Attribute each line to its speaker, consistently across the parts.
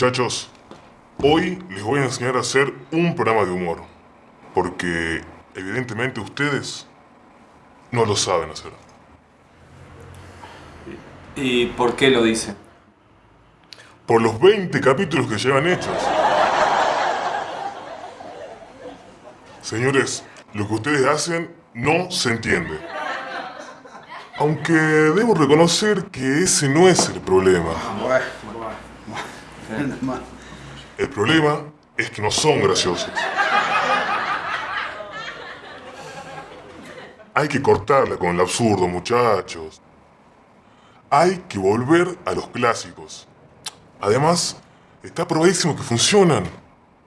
Speaker 1: Muchachos, hoy les voy a enseñar a hacer un programa de humor. Porque evidentemente ustedes no lo saben hacer.
Speaker 2: ¿Y por qué lo dice?
Speaker 1: Por los 20 capítulos que llevan hechos. Señores, lo que ustedes hacen no se entiende. Aunque debo reconocer que ese no es el problema. El problema es que no son graciosos. Hay que cortarla con el absurdo, muchachos. Hay que volver a los clásicos. Además, está probadísimo que funcionan.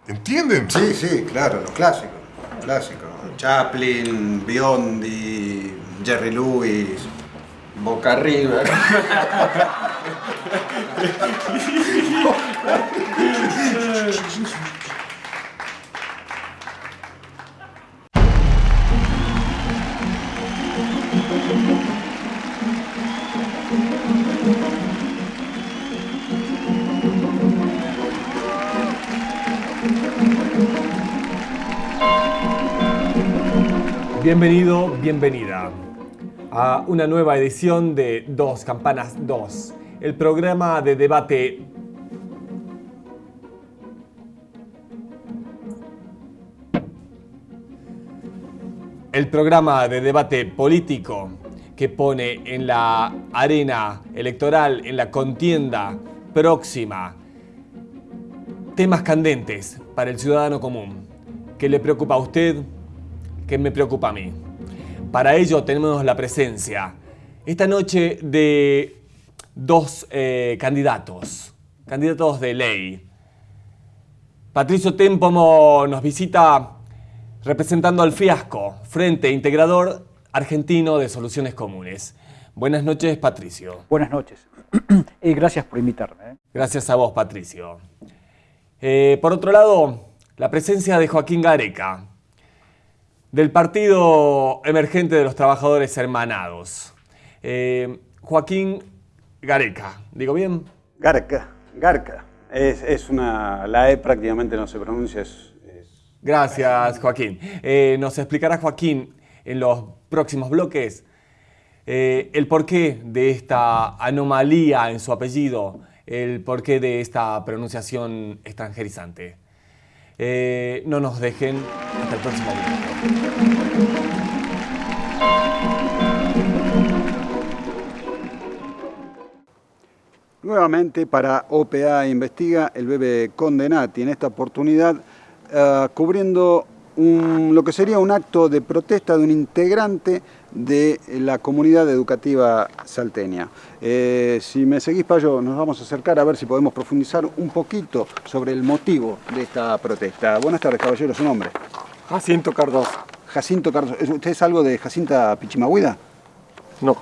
Speaker 1: ¿Entienden?
Speaker 3: Sí, sí, claro, los clásicos. Clásicos. Chaplin, Biondi, Jerry Lewis,
Speaker 2: Boca River.
Speaker 4: Bienvenido, bienvenida a una nueva edición de Dos Campanas 2, el programa de debate el programa de debate político que pone en la arena electoral, en la contienda próxima, temas candentes para el ciudadano común. ¿Qué le preocupa a usted? ¿Qué me preocupa a mí? Para ello tenemos la presencia esta noche de dos eh, candidatos, candidatos de ley. Patricio Tempomo nos visita representando al fiasco, Frente Integrador Argentino de Soluciones Comunes. Buenas noches, Patricio.
Speaker 5: Buenas noches y gracias por invitarme. ¿eh?
Speaker 4: Gracias a vos, Patricio. Eh, por otro lado, la presencia de Joaquín Gareca, del Partido Emergente de los Trabajadores Hermanados. Eh, Joaquín Gareca, ¿digo bien?
Speaker 3: Garca, Garca. Es, es, una. La E prácticamente no se pronuncia. Es, es...
Speaker 4: Gracias, Joaquín. Eh, nos explicará Joaquín en los próximos bloques eh, el porqué de esta anomalía en su apellido, el porqué de esta pronunciación extranjerizante. Eh, no nos dejen hasta el próximo video.
Speaker 3: Nuevamente para OPA Investiga, el bebé Condenati, en esta oportunidad uh, cubriendo un, lo que sería un acto de protesta de un integrante de la comunidad educativa salteña. Eh, si me seguís, Payo, nos vamos a acercar a ver si podemos profundizar un poquito sobre el motivo de esta protesta. Buenas tardes, caballero, ¿su nombre?
Speaker 6: Jacinto Cardoso.
Speaker 3: Jacinto Cardoso. ¿Usted es algo de Jacinta Pichimahuida?
Speaker 6: No.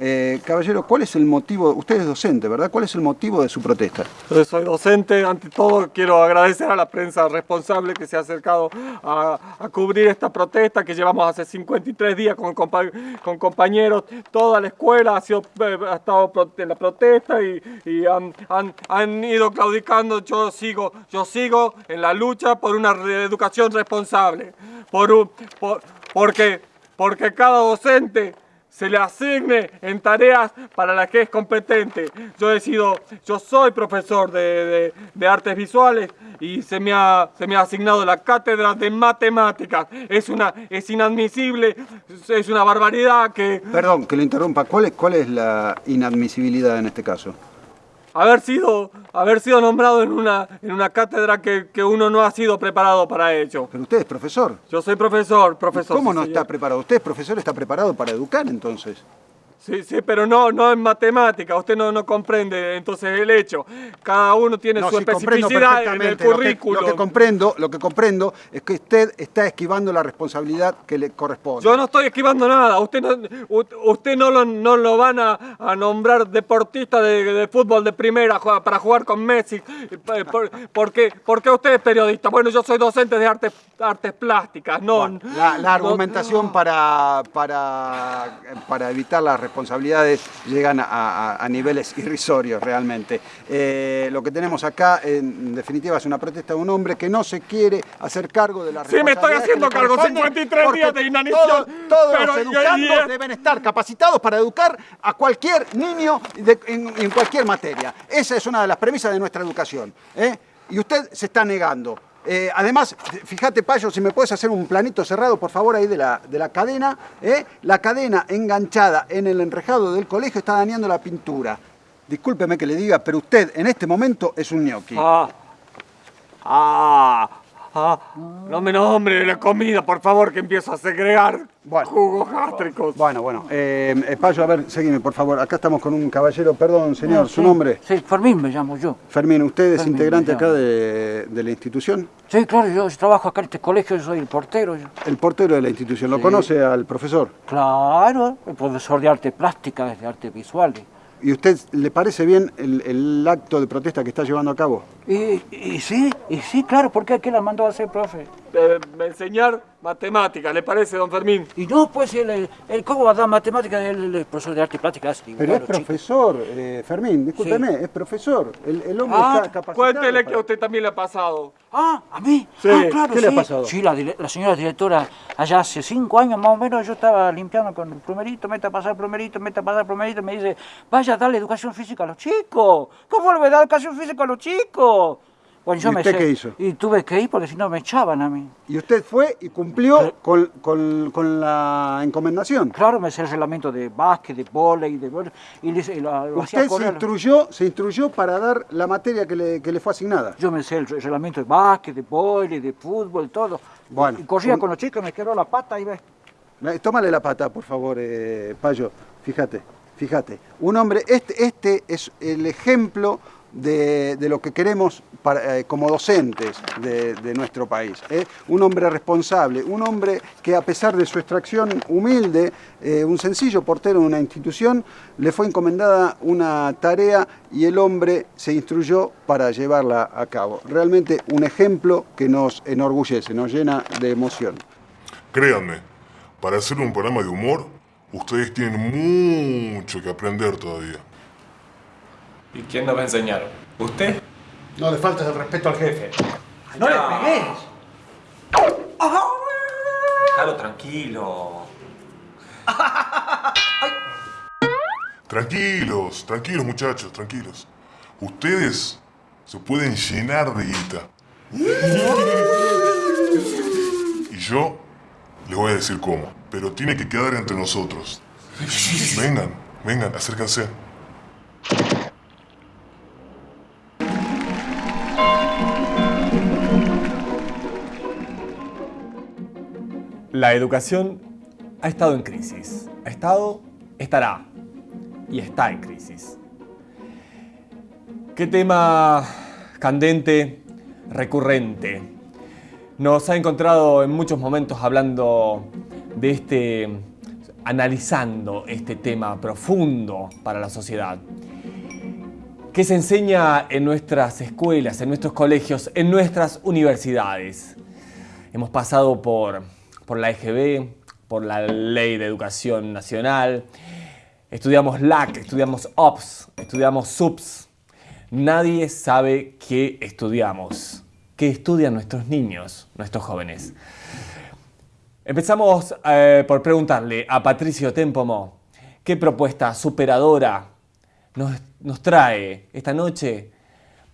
Speaker 3: Eh, caballero, ¿cuál es el motivo? Usted es docente, ¿verdad? ¿Cuál es el motivo de su protesta?
Speaker 6: Soy docente. Ante todo, quiero agradecer a la prensa responsable que se ha acercado a, cubrir esta protesta que llevamos hace 53 días con, compa con compañeros. Toda la escuela ha, ha estado en la protesta y, y han, ido claudicando. Yo sigo, yo sigo en la lucha por una educación responsable. Por, porque, porque cada docente se le asigne en tareas para las que es competente. Yo he sido, yo soy profesor de, de, de, artes visuales y se me, ha, se me ha asignado la cátedra de matemáticas. Es, una, es inadmisible, es una barbaridad que...
Speaker 3: Perdón, que lo interrumpa. ¿Cuál es, cuál es la inadmisibilidad en este caso?
Speaker 6: Haber sido, haber sido nombrado en una, en una cátedra que, que, uno no ha sido preparado para ello.
Speaker 3: Pero usted es profesor.
Speaker 6: Yo soy profesor, profesor.
Speaker 3: ¿Cómo
Speaker 6: sí,
Speaker 3: no
Speaker 6: señor.
Speaker 3: está preparado? Usted es profesor, está preparado para educar entonces.
Speaker 6: Sí, sí, pero no, no en matemática, usted no, no comprende entonces el hecho. Cada uno tiene
Speaker 3: no,
Speaker 6: su
Speaker 3: sí,
Speaker 6: especificidad en el currículo.
Speaker 3: Lo que, lo que, comprendo, lo que comprendo es que usted está esquivando la responsabilidad que le corresponde.
Speaker 6: Yo no estoy esquivando nada, usted no, usted no, lo, no lo van a, a nombrar deportista de, de, fútbol de primera para jugar con Messi. ¿Por, por, qué, ¿Por, qué, usted es periodista? Bueno, yo soy docente de artes, artes plásticas, no...
Speaker 3: Bueno, la, la, argumentación no, para, para, para evitar la responsabilidad responsabilidades llegan a, a- a niveles irrisorios realmente. Eh, lo que tenemos acá, en definitiva, es una protesta de un hombre que no se quiere hacer cargo de la
Speaker 6: Sí, me estoy haciendo cargo, 53 días de inanición,
Speaker 3: Todos, todos
Speaker 6: pero
Speaker 3: los
Speaker 6: yo-
Speaker 3: educandos deben estar capacitados para educar a cualquier niño de- en, en cualquier materia. Esa es una de las premisas de nuestra educación. ¿eh? Y usted se está negando. Eh, además, fíjate, Payo, si me puedes hacer un planito cerrado, por favor, ahí de la, de la cadena. ¿eh? La cadena enganchada en el enrejado del colegio está dañando la pintura. Discúlpeme que le diga, pero usted en este momento es un ñoqui.
Speaker 6: Ah. Ah. Ah. No me nombre la comida, por favor, que empiezo a segregar
Speaker 3: Bueno.
Speaker 6: jugos gástricos.
Speaker 3: Bueno, bueno. Eh, Payo, a ver, seguime, por favor. Acá estamos con un caballero. Perdón, señor, ¿su
Speaker 5: Sí,
Speaker 3: nombre?
Speaker 5: Sí, Fermín me llamo yo.
Speaker 3: Fermín, ¿usted es
Speaker 5: Fermín,
Speaker 3: integrante acá de, de la institución?
Speaker 5: Sí, claro, yo trabajo acá en este colegio, yo soy el portero. yo.
Speaker 3: El portero de la institución. ¿Lo
Speaker 5: Sí.
Speaker 3: conoce al profesor?
Speaker 5: Claro, el profesor de arte plástica, de artes visuales.
Speaker 3: ¿Y usted le parece bien el, el acto de protesta que está llevando a cabo?
Speaker 5: Y, y sí, y sí, claro, ¿por qué? ¿Qué la mandó a hacer, profe?
Speaker 6: Eh, me enseñar matemáticas, ¿le parece, don Fermín?
Speaker 5: Y no, pues, el, el, el- ¿cómo va a dar matemáticas? El, el profesor de arte plástica hace
Speaker 3: Pero es profesor, eh, Fermín, discúlpeme, es profesor. El, el hombre
Speaker 5: Ah,
Speaker 3: está capacitado.
Speaker 6: Cuéntele que a usted también le ha pasado.
Speaker 5: Ah, ¿a mí?
Speaker 6: Sí.
Speaker 5: Ah, claro,
Speaker 3: ¿Qué le ha
Speaker 5: sí.
Speaker 3: pasado?
Speaker 5: Sí, la, señora directora, allá hace cinco años más o menos, yo estaba limpiando con el plumerito, mete a pasar el plumerito, mete a pasar el plumerito, me dice, vaya a darle educación física a los chicos. ¿Cómo le voy a dar educación física a los chicos? Bueno, yo
Speaker 3: ¿Y
Speaker 5: me
Speaker 3: usted
Speaker 5: sé-
Speaker 3: qué hizo?
Speaker 5: Y tuve que ir porque si no me echaban a mí.
Speaker 3: Y usted fue y cumplió con, con- con la encomendación.
Speaker 5: Claro, me sé el reglamento de básquet, de vóley, de y, le- y lo, lo hacía
Speaker 3: Usted se instruyó, se instruyó para dar la materia que le, que le fue asignada.
Speaker 5: Yo me sé el re- reglamento de básquet, de vóley, de fútbol, todo.
Speaker 3: Bueno,
Speaker 5: y corría
Speaker 3: un-
Speaker 5: con los chicos, me quebró la pata y ve.
Speaker 3: Tómale la pata, por favor, eh, Payo. Fíjate, fíjate. Un hombre, este, este es el ejemplo de, de lo que queremos para, eh, como docentes de, de nuestro país. ¿eh? Un hombre responsable, un hombre que a pesar de su extracción humilde, eh, un sencillo portero de una institución, le fue encomendada una tarea y el hombre se instruyó para llevarla a cabo. Realmente un ejemplo que nos enorgullece, nos llena de emoción.
Speaker 1: Créanme, para hacer un programa de humor, ustedes tienen mucho que aprender todavía.
Speaker 2: ¿Y quién nos va a enseñar? ¿Usted?
Speaker 7: No le faltes el respeto al jefe.
Speaker 5: ¡No le pegues!
Speaker 2: Déjalo tranquilo.
Speaker 1: Tranquilos, tranquilos muchachos, tranquilos. Ustedes se pueden llenar de guita. Y yo les voy a decir cómo, pero tiene que quedar entre nosotros. Vengan, vengan, acérquense.
Speaker 4: La educación ha estado en crisis. Ha estado, estará y está en crisis. Qué tema candente, recurrente. Nos ha encontrado en muchos momentos hablando de este, analizando este tema profundo para la sociedad. ¿Qué se enseña en nuestras escuelas, en nuestros colegios, en nuestras universidades? Hemos pasado por, por la EGB, por la Ley de Educación Nacional, estudiamos LAC, estudiamos OPS, estudiamos SUPS. Nadie sabe qué estudiamos, qué estudian nuestros niños, nuestros jóvenes. Empezamos eh, por preguntarle a Patricio Tempomo qué propuesta superadora nos, nos trae esta noche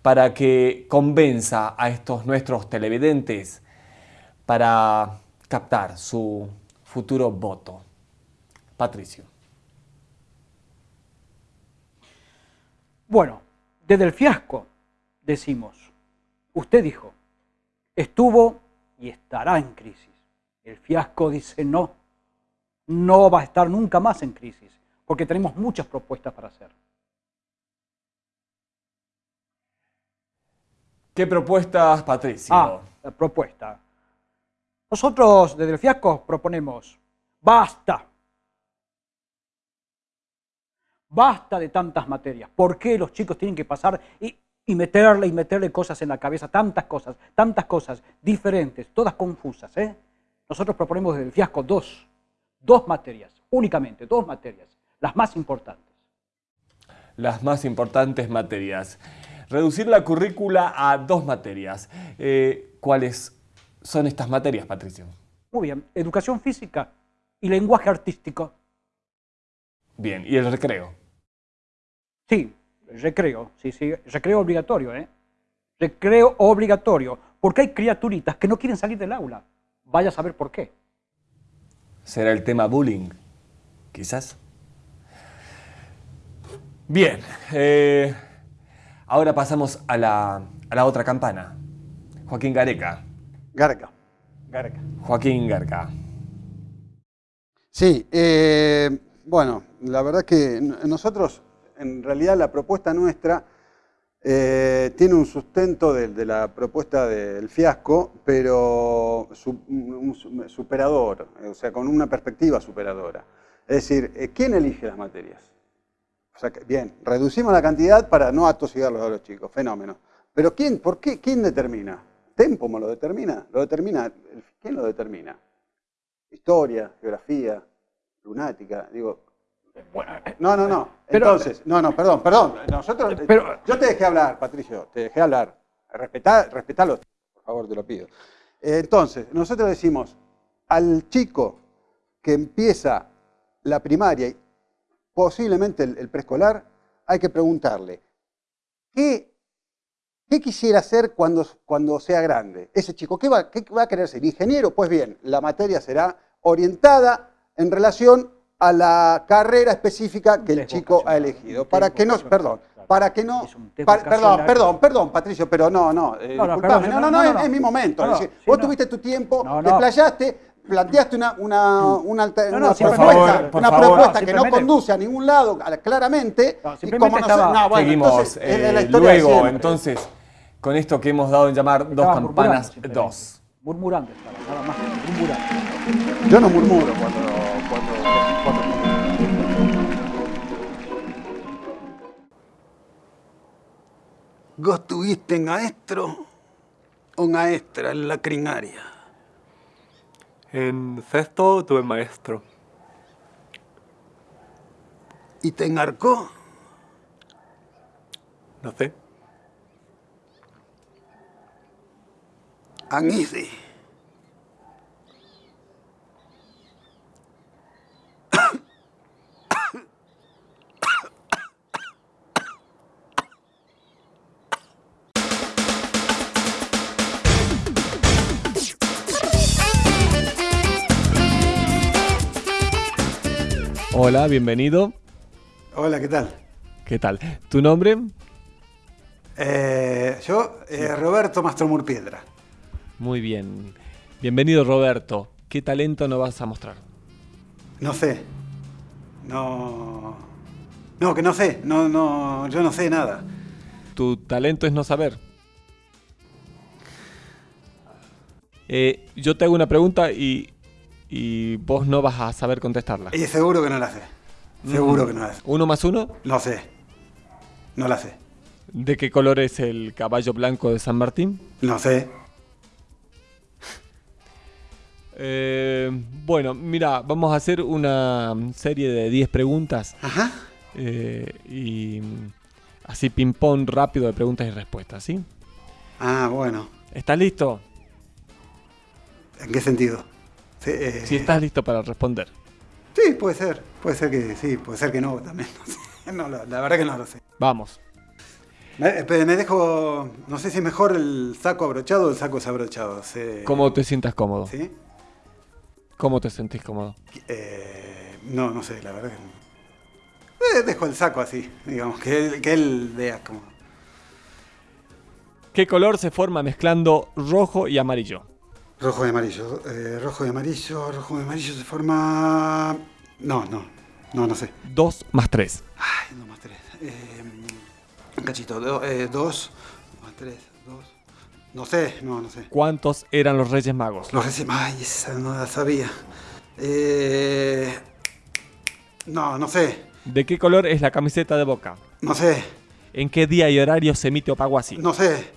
Speaker 4: para que convenza a estos nuestros televidentes para captar su futuro voto. Patricio.
Speaker 5: Bueno, desde el fiasco decimos, usted dijo, estuvo y estará en crisis. El fiasco dice no, no va a estar nunca más en crisis, porque tenemos muchas propuestas para hacer.
Speaker 4: ¿Qué propuestas, Patricio?
Speaker 5: Ah, la propuesta. Nosotros desde el fiasco proponemos, basta. Basta de tantas materias. ¿Por qué los chicos tienen que pasar y, meterle y meterle cosas en la cabeza? Tantas cosas, tantas cosas diferentes, todas confusas. ¿eh? Nosotros proponemos desde el fiasco dos, dos materias, únicamente dos materias. las más importantes.
Speaker 4: Las más importantes materias. Reducir la currícula a dos materias. Eh, ¿Cuáles son estas materias, Patricio?
Speaker 5: Muy bien, educación física y lenguaje artístico.
Speaker 4: Bien, ¿y el recreo?
Speaker 5: Sí, recreo, sí, sí, recreo obligatorio, ¿eh? Recreo obligatorio, porque hay criaturitas que no quieren salir del aula. Vaya a saber por qué.
Speaker 4: ¿Será el tema bullying? Quizás. Bien, eh, ahora pasamos a la, a la otra campana. Joaquín Gareca.
Speaker 3: Garca. Garca.
Speaker 4: Joaquín Garca.
Speaker 3: Sí, eh, bueno, la verdad que nosotros, en realidad la propuesta nuestra eh, tiene un sustento de, de la propuesta del fiasco, pero su- un su- superador, o sea, con una perspectiva superadora. Es decir, eh, ¿quién elige las materias? O sea, que- bien, reducimos la cantidad para no atosigarlos a los chicos, fenómeno. Pero ¿quién, por qué, quién determina? ¿Tempo lo determina? ¿Lo determina? ¿Quién lo determina? Historia, geografía, lunática, digo. No, no, no.
Speaker 5: Pero-
Speaker 3: Entonces, no, no, perdón, perdón. Nosotros,
Speaker 5: Pero-
Speaker 3: yo te dejé hablar, Patricio, te dejé hablar. Respetá, respetalo, por favor, te lo pido. Eh, Entonces, nosotros decimos al chico que empieza la primaria y posiblemente el, el preescolar, hay que preguntarle, ¿qué, qué quisiera hacer cuando, cuando sea grande? Ese chico, ¿qué va, qué va a querer ser? ¿Ingeniero? Pues bien, la materia será orientada en relación a la carrera específica que el chico ha elegido. Para que no, perdón, para que no, para- perdón, perdón, perdón, Patricio, pero no, no, eh,
Speaker 5: No, no, perdón,
Speaker 3: no, no,
Speaker 5: no,
Speaker 3: no,
Speaker 5: no,
Speaker 3: es, es mi momento.
Speaker 5: No,
Speaker 3: es decir, vos
Speaker 5: no.
Speaker 3: tuviste tu tiempo,
Speaker 5: No,
Speaker 3: te playaste, planteaste una, una, una,
Speaker 5: No, no,
Speaker 3: una propuesta,
Speaker 4: favor,
Speaker 3: una
Speaker 4: favor.
Speaker 3: propuesta
Speaker 5: No,
Speaker 3: que no conduce a ningún lado, claramente.
Speaker 5: No,
Speaker 3: y como
Speaker 5: estaba-
Speaker 3: no, bueno,
Speaker 4: Seguimos
Speaker 3: entonces, la
Speaker 4: eh,
Speaker 3: historia
Speaker 4: luego, entonces, con esto que hemos dado en llamar dos campanas, dos.
Speaker 5: Murmurando estaba, nada más que murmurando.
Speaker 3: Yo no murmuro cuando, cuando, cuando- ¿Vos tuviste maestro o maestra en la crinaria?
Speaker 6: En sexto tuve maestro.
Speaker 3: ¿Y te engarcó?
Speaker 6: No sé.
Speaker 3: Anisi.
Speaker 4: Hola, bienvenido.
Speaker 3: Hola, ¿qué tal?
Speaker 4: ¿Qué tal? ¿Tu nombre?
Speaker 3: Eh, yo, eh, Roberto Mastromurpiedra.
Speaker 4: Muy bien. Bienvenido, Roberto. ¿Qué talento nos vas a mostrar?
Speaker 3: No sé. No. No, que no sé. No, no, yo no sé nada.
Speaker 4: Tu talento es no saber. Eh, yo te hago una pregunta y, y vos no vas a saber contestarla.
Speaker 3: Y seguro que no la sé. Seguro que no la sé.
Speaker 4: ¿Uno más uno?
Speaker 3: No sé. No la sé.
Speaker 4: ¿De qué color es el caballo blanco de San Martín?
Speaker 3: No sé.
Speaker 4: Eh, bueno, mira, vamos a hacer una serie de 10 preguntas
Speaker 3: Ajá.
Speaker 4: eh, y así ping-pong rápido de preguntas y respuestas, ¿sí?
Speaker 3: Ah, bueno.
Speaker 4: ¿Estás listo?
Speaker 3: ¿En qué sentido? Sí, eh,
Speaker 4: Si estás listo para responder.
Speaker 3: sí, puede ser. Puede ser que sí, puede ser que no también. No sé. No, la, la verdad que no lo sé.
Speaker 4: Vamos.
Speaker 3: Me, espere, me dejo. No sé si es mejor el saco abrochado o el saco desabrochado. Sí.
Speaker 4: ¿Cómo te sientas cómodo?
Speaker 3: ¿Sí?
Speaker 4: ¿Cómo te sentís cómodo?
Speaker 3: Eh, no, no sé, la verdad que no. Eh, dejo el saco así, digamos, que él, que él vea como.
Speaker 4: ¿Qué color se forma mezclando rojo y amarillo?
Speaker 3: Rojo y amarillo. eh, rojo y amarillo, rojo y amarillo se forma. No, no, no, no sé.
Speaker 4: 2 más 3.
Speaker 3: Ay, no más tres. Eh, un cachito, do- eh, dos, más tres, dos. No sé, no, no sé.
Speaker 4: ¿Cuántos eran los Reyes Magos?
Speaker 3: Los reci- Ay, esa no la sabía. Eh, no, no sé,
Speaker 4: ¿De qué color es la camiseta de Boca?
Speaker 3: no sé,
Speaker 4: ¿En qué día y horario se emite Opaguasi?
Speaker 3: no sé.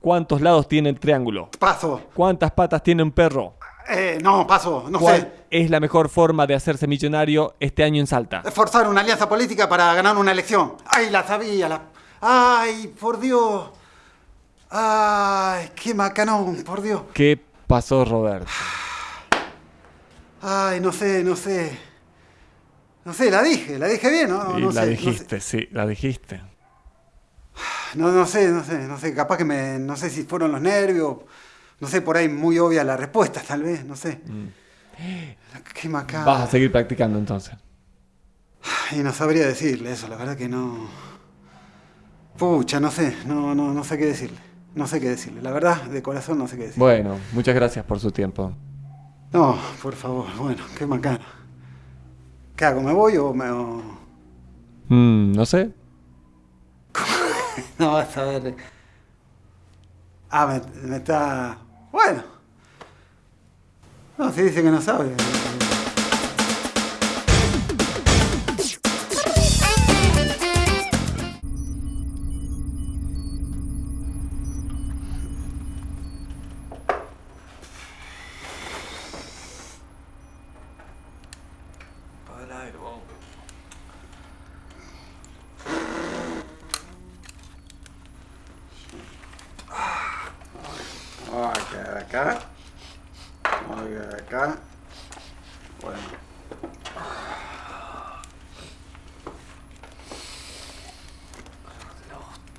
Speaker 4: ¿Cuántos lados tiene el triángulo?
Speaker 3: Paso.
Speaker 4: ¿Cuántas patas tiene un perro?
Speaker 3: Eh, no, paso, no
Speaker 4: ¿Cuál
Speaker 3: sé.
Speaker 4: es la mejor forma de hacerse millonario este año en Salta?
Speaker 3: Forzar una alianza política para ganar una elección. Ay, la sabía, la... Ay, por Dios. Ay, qué macanón, por Dios.
Speaker 4: ¿Qué pasó, Roberto?
Speaker 3: Ay, no sé, no sé. No sé, la dije, la dije bien, ¿no?
Speaker 4: Y
Speaker 3: no
Speaker 4: la
Speaker 3: sé,
Speaker 4: dijiste, sí, la dijiste.
Speaker 3: No, no sé, no sé, no sé, capaz que me, no sé si fueron los nervios, no sé, por ahí muy obvia la respuesta, tal vez, no sé. Qué macabro.
Speaker 4: Vas a seguir practicando entonces.
Speaker 3: Y no sabría decirle eso, la verdad que no. Pucha, no sé, no, no, no sé qué decirle. No sé qué decirle, la verdad, de corazón no sé qué decirle.
Speaker 4: Bueno, muchas gracias por su tiempo.
Speaker 3: No, por favor, bueno, qué macana. ¿Qué hago? ¿Me voy o me.? o-
Speaker 4: Mm, no sé.
Speaker 3: No, vas a ver. Ah, me, está. Bueno. No, si dice que no sabe. Acá. Vamos a quedar acá. Bueno.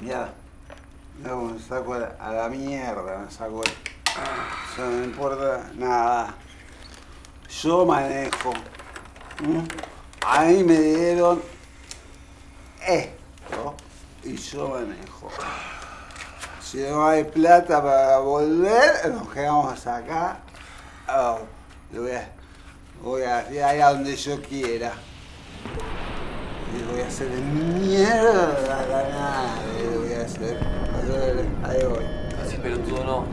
Speaker 3: Ya. No, me saco a la mierda, me saco. Eso no me importa nada. Yo manejo. ¿Mm? A mí me dieron esto y yo manejo. Si no hay plata para volver, nos quedamos acá. Oh, lo voy a, voy a ir allá donde yo quiera. Y voy a hacer de mierda a la nave. Voy a hacer. Ahí voy.
Speaker 8: Así pelotudo no.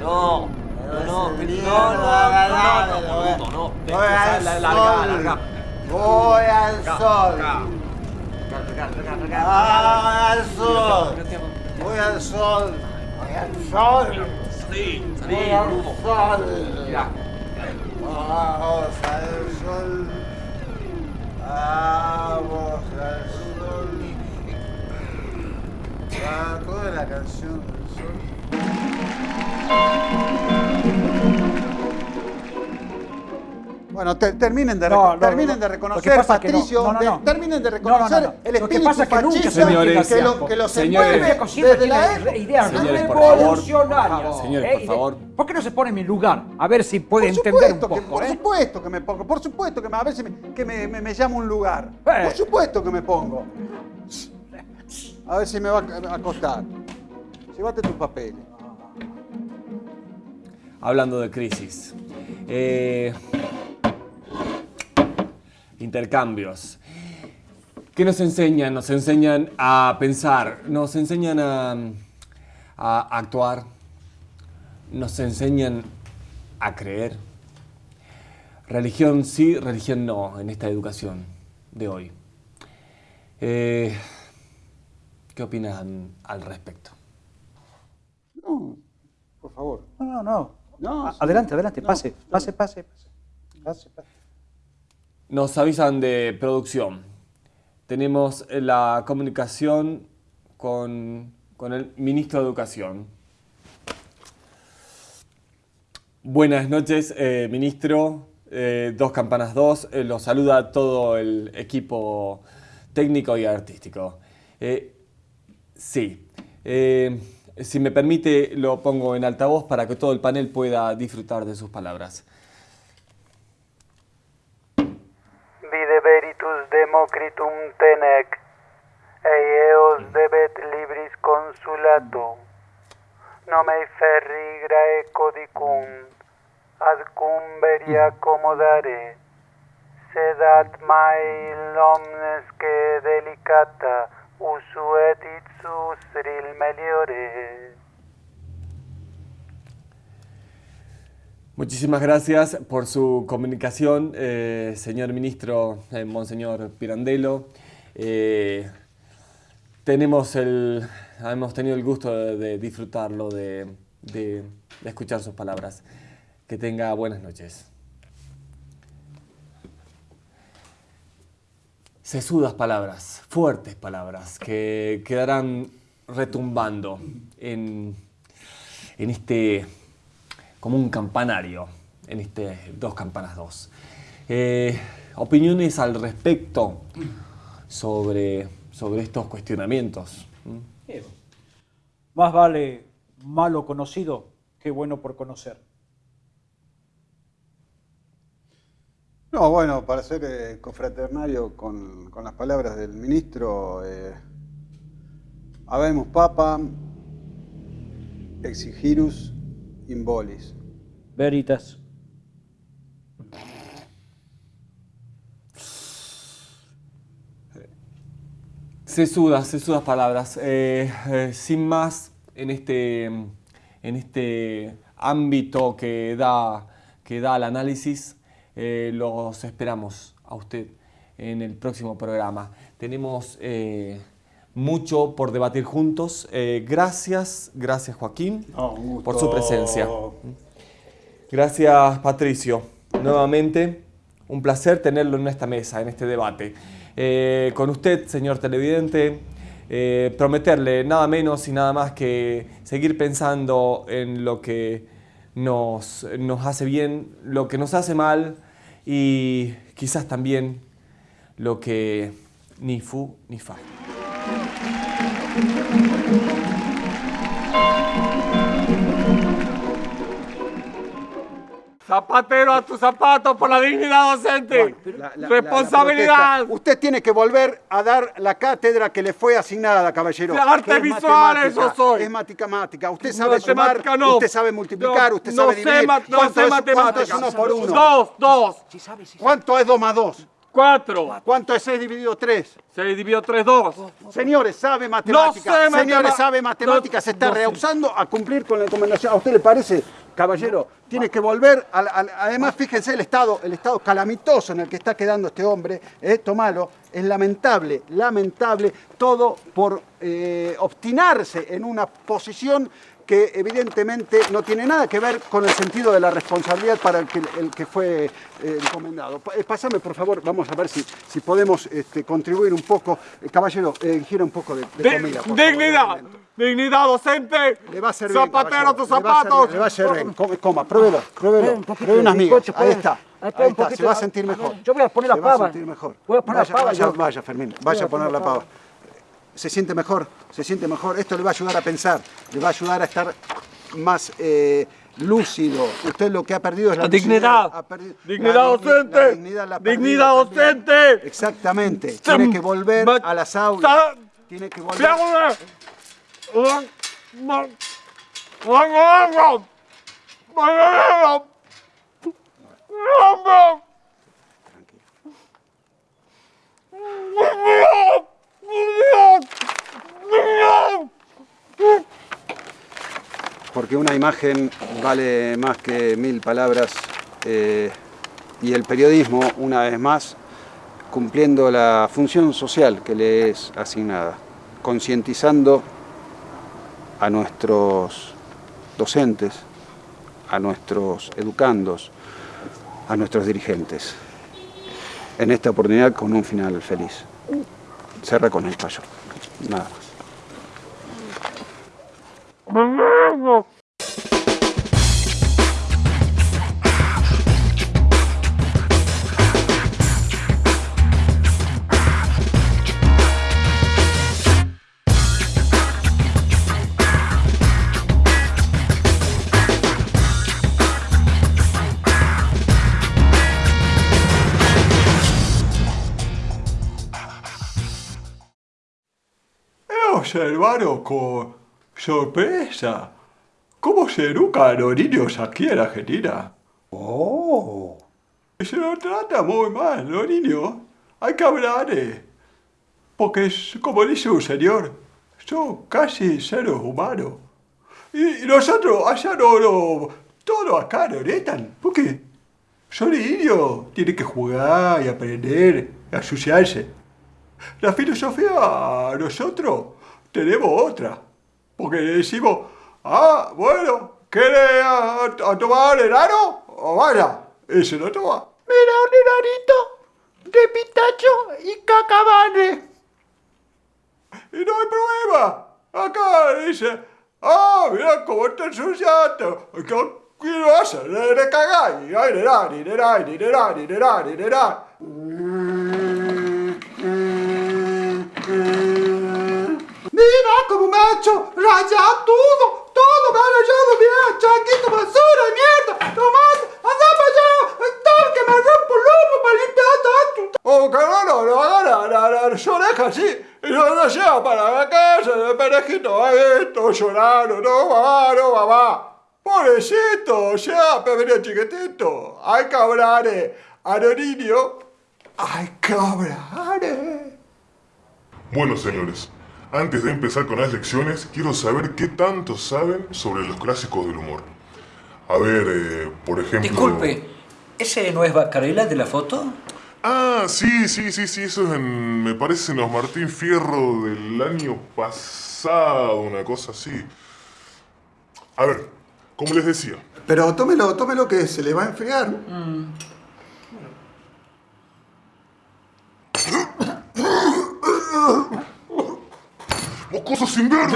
Speaker 8: No. No, no,
Speaker 3: Voy
Speaker 8: no, no, no, no,
Speaker 3: voy
Speaker 8: no, no, no.
Speaker 3: Voy al sol. Voy al sol. Ah, al sol. Voy al sol. Voy al sol.
Speaker 8: Salí,
Speaker 3: Voy al sol.
Speaker 8: Mirá.
Speaker 3: Vamos al sol. Vamos al sol. Ah, ¿Cómo es la canción del sol? Bueno, te- terminen de,
Speaker 5: No, no,
Speaker 3: terminen
Speaker 5: no.
Speaker 3: de
Speaker 5: Lo
Speaker 3: reconocer, Patricio,
Speaker 5: no, no,
Speaker 3: de-
Speaker 5: no.
Speaker 3: terminen de
Speaker 5: No, no,
Speaker 3: reconocer
Speaker 5: no, no.
Speaker 3: el
Speaker 5: Lo que
Speaker 3: espíritu
Speaker 5: pasa es que nunca
Speaker 3: fascista que, lo, que los
Speaker 4: Señores.
Speaker 3: envuelve desde la época.
Speaker 4: Señores, por favor. Señores,
Speaker 5: ¿eh?
Speaker 4: por
Speaker 5: Y de-
Speaker 4: favor.
Speaker 5: ¿Por qué no se pone en mi lugar? A ver si puede entender un
Speaker 3: que,
Speaker 5: poco.
Speaker 3: por
Speaker 5: ¿eh?
Speaker 3: supuesto que me pongo, por supuesto que me, a ver si me, que me, me, me llama un lugar.
Speaker 5: Eh.
Speaker 3: Por supuesto que me pongo. A ver si me va a acostar. Llévate tus papeles.
Speaker 4: Hablando de crisis. Eh, intercambios. ¿Qué nos enseñan? Nos enseñan a pensar, nos enseñan a, a actuar, nos enseñan a creer. Religión sí, religión no en esta educación de hoy. Eh, ¿Qué opinan al respecto?
Speaker 3: No, por favor.
Speaker 5: No, no, no.
Speaker 3: No,
Speaker 5: A-
Speaker 3: sí.
Speaker 5: Adelante, adelante,
Speaker 3: No,
Speaker 5: pase,
Speaker 3: no.
Speaker 5: pase, pase, pase. Pase, pase.
Speaker 4: Nos avisan de producción. Tenemos la comunicación con, con el ministro de Educación. Buenas noches, eh, ministro. Eh, dos Campanas 2. Eh, los saluda todo el equipo técnico y artístico. Eh, sí. Eh, si me permite, lo pongo en altavoz para que todo el panel pueda disfrutar de sus palabras.
Speaker 9: critum tenec, eos debet libris consulatum, nomei ferri grae codicum, ad cum accomodare, sedat sed ad mai omnes que delicata usuet itsus ril meliore.
Speaker 4: Muchísimas gracias por su comunicación, eh, señor ministro, eh, monseñor Pirandello. Eh, tenemos el, hemos tenido el gusto de, disfrutarlo, de, de- de escuchar sus palabras. Que tenga buenas noches. Sesudas palabras, fuertes palabras, que quedarán retumbando en, en este, como un campanario, en este Dos Campanas 2. Eh, opiniones al respecto sobre, sobre estos cuestionamientos.
Speaker 5: Bien. Más vale malo conocido que bueno por conocer.
Speaker 3: No, bueno, para ser eh, confraternario con, con las palabras del ministro, eh, habemus papa exigirus in bolis.
Speaker 5: Veritas.
Speaker 4: Sesudas, sesudas palabras. Eh, eh, sin más, en este, en este ámbito que da, que da el análisis, eh, los esperamos a usted en el próximo programa. Tenemos eh, mucho por debatir juntos. Eh, gracias, gracias Joaquín
Speaker 3: gusto.
Speaker 4: por su presencia. Gracias Patricio. Nuevamente, un placer tenerlo en esta mesa, en este debate. Eh, con usted, señor televidente, eh, prometerle nada menos y nada más que seguir pensando en lo que nos, nos hace bien, lo que nos hace mal y quizás también lo que ni fu ni fa.
Speaker 6: Zapatero a tus zapatos por la dignidad docente.
Speaker 3: La- la-
Speaker 6: Responsabilidad.
Speaker 3: la- la. Usted tiene que volver a dar la cátedra que le fue asignada, caballero.
Speaker 6: Artes
Speaker 3: Que es
Speaker 6: visuales
Speaker 3: matemática,
Speaker 6: yo soy.
Speaker 3: Es matemática. Usted
Speaker 6: No,
Speaker 3: sabe sumar,
Speaker 6: matemática no.
Speaker 3: usted sabe multiplicar,
Speaker 6: No,
Speaker 3: usted
Speaker 6: no
Speaker 3: sabe
Speaker 6: sé
Speaker 3: dividir.
Speaker 6: ma- no
Speaker 3: ¿Cuánto
Speaker 6: sé
Speaker 3: es, ¿Cuánto es
Speaker 6: matemáticas.
Speaker 3: uno por uno?
Speaker 6: Dos, dos,
Speaker 3: ¿Cuánto es dos más dos?
Speaker 6: Cuatro.
Speaker 3: ¿Cuánto es seis dividido tres?
Speaker 6: Se dividió tres, dos.
Speaker 3: Señores, sabe matemáticas.
Speaker 6: sé
Speaker 3: Señores, sabe matemáticas. Se está
Speaker 6: no sé.
Speaker 3: rehusando a cumplir con la recomendación. ¿A usted le parece, caballero? Tiene que volver. al- además, fíjense el estado, el estado calamitoso en el que está quedando este hombre. Eh, tomalo. Es lamentable, lamentable. Todo por eh, obstinarse en una posición que evidentemente no tiene nada que ver con el sentido de la responsabilidad para el que, el que fue eh, encomendado. Eh, Pásame, por favor, vamos a ver si, si podemos este, contribuir un poco. Eh, caballero, eh, gira un poco de, de
Speaker 6: Di-
Speaker 3: comida. por favor,
Speaker 6: dignidad.
Speaker 3: brevemente.
Speaker 6: Dignidad docente.
Speaker 3: Le va a servir.
Speaker 6: Zapatero a tus
Speaker 3: le va a
Speaker 6: zapatos.
Speaker 3: servir, Le va a servir. Come- Coma, pruébelo, pruébelo.
Speaker 5: un
Speaker 3: Pruebe unas
Speaker 5: de
Speaker 3: migas.
Speaker 5: bizcocho,
Speaker 3: Ahí
Speaker 5: pues.
Speaker 3: está.
Speaker 5: Ahí
Speaker 3: Ahí
Speaker 5: está,
Speaker 3: se va a
Speaker 5: de-
Speaker 3: sentir mejor.
Speaker 5: Yo voy a poner la
Speaker 3: Se va a
Speaker 5: pava.
Speaker 3: sentir mejor.
Speaker 5: Voy a poner la
Speaker 3: vaya,
Speaker 5: pava
Speaker 3: Vaya, vaya, Fermín. Vaya
Speaker 5: a
Speaker 3: poner la
Speaker 5: la
Speaker 3: pava. Se siente mejor, se siente mejor. Esto le va a ayudar a pensar, le va a ayudar a estar más eh, lúcido. Usted lo que ha perdido es la
Speaker 6: La dignidad.
Speaker 3: ha
Speaker 6: Dignidad
Speaker 3: la
Speaker 6: docente.
Speaker 3: la dignidad la
Speaker 6: Dignidad
Speaker 3: también.
Speaker 6: docente.
Speaker 3: Exactamente. Tiene que volver a las aulas. Tiene que volver. Porque una imagen vale más que mil palabras eh, y el periodismo, una vez más, cumpliendo la función social que le es asignada, concientizando a nuestros docentes, a nuestros educandos, a nuestros dirigentes. En esta oportunidad con un final feliz. Cerra con el payo. Nada
Speaker 10: observado con sorpresa cómo se educan a los niños aquí en Argentina.
Speaker 7: Oh.
Speaker 10: Se los trata muy mal, los niños. Hay que hablarles. Porque, es- como dice un señor, son casi seres humanos. Y, y nosotros allá no, no, todo acá no netan. ¿Por qué? Son niños, tienen que jugar y aprender, y asociarse. La filosofía nosotros tenemos otra. Porque decimos, ah, bueno, ¿Quiere a, a tomar enano? O vaya, ese lo toma.
Speaker 3: Mira, un enanito de pitacho y cacabane.
Speaker 10: Y no hay problema. Acá dice, ah, mira cómo está ensuciado. ¿Qué quiero hacer? Le, le cagáis. Ay, le da, ni le da, ni le da, ni le da, ni le da.
Speaker 3: Mira cómo me ha hecho rayar todo. Todo me ha rayado, mira, chanquito, basura, mierda. Tomás, anda para allá. Tal que me rompo el lomo para limpiar tanto.
Speaker 10: Oh, que no, no, no, agarra la, la, las orejas así. Y no, no lleva para la casa de perejito. Ay, esto, llorando, no, mamá, no, mamá. Pobrecito, ya, pequeño chiquitito. Hay que hablar eh, a los niños. Hay que hablar. eh.
Speaker 1: Bueno, señores, antes de empezar con las lecciones, quiero saber qué tanto saben sobre los clásicos del humor. A ver, eh, por ejemplo...
Speaker 11: Disculpe, ¿ese no es Bacarela de la foto?
Speaker 1: Ah, sí, sí, sí, sí, eso es en, me parece en los Martín Fierro del año pasado, una cosa así. A ver, como les decía,
Speaker 3: Pero tómelo, tómelo que se le va a enfriar.
Speaker 1: cosas sin ver.